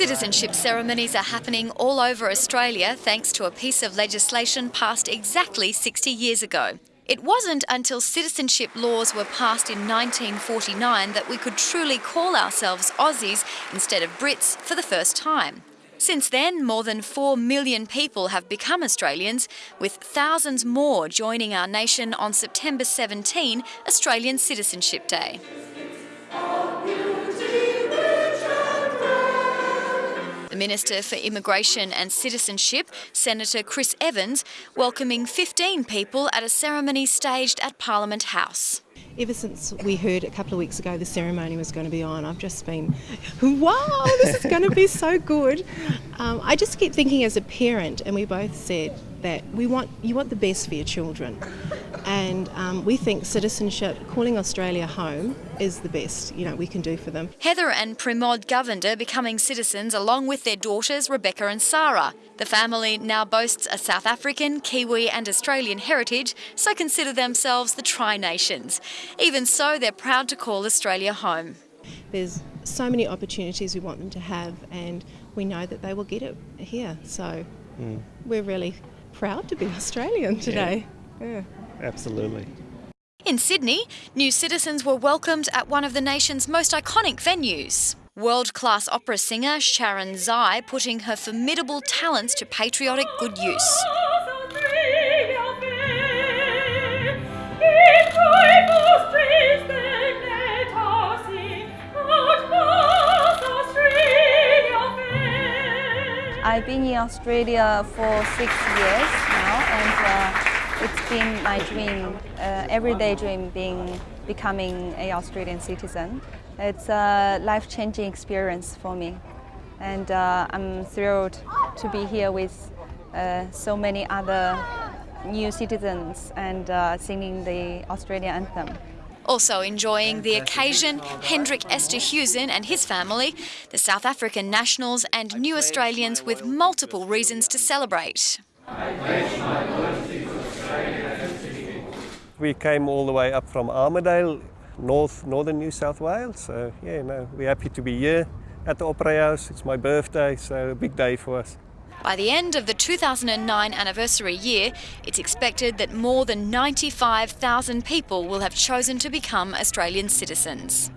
Citizenship ceremonies are happening all over Australia thanks to a piece of legislation passed exactly 60 years ago. It wasn't until citizenship laws were passed in 1949 that we could truly call ourselves Aussies instead of Brits for the first time. Since then, more than 4 million people have become Australians, with thousands more joining our nation on September 17, Australian Citizenship Day. The Minister for Immigration and Citizenship, Senator Chris Evans, welcoming 15 people at a ceremony staged at Parliament House. Ever since we heard a couple of weeks ago the ceremony was going to be on, I've just been, wow, this is going to be so good. Um, I just keep thinking as a parent, and we both said that we want you want the best for your children, and um, we think citizenship, calling Australia home, is the best you know we can do for them. Heather and Primod Govender becoming citizens along with their daughters Rebecca and Sarah. The family now boasts a South African, Kiwi, and Australian heritage, so consider themselves the Tri Nations. Even so, they're proud to call Australia home. There's so many opportunities we want them to have, and we know that they will get it here. So mm. we're really proud to be Australian today. Yeah, yeah. Absolutely. In Sydney, new citizens were welcomed at one of the nation's most iconic venues. World class opera singer Sharon Zai putting her formidable talents to patriotic good use. I've been in Australia for six years now, and uh, it's been my dream, uh, everyday dream, being becoming a Australian citizen. It's a life-changing experience for me, and uh, I'm thrilled to be here with uh, so many other new citizens and uh, singing the Australian anthem. Also enjoying the occasion, Hendrik Esterhuizen and his family, the South African nationals and new Australians with multiple reasons to celebrate. We came all the way up from Armidale, north, northern New South Wales. So yeah, no, we're happy to be here at the Opera House. It's my birthday, so a big day for us. By the end of the 2009 anniversary year, it's expected that more than 95,000 people will have chosen to become Australian citizens.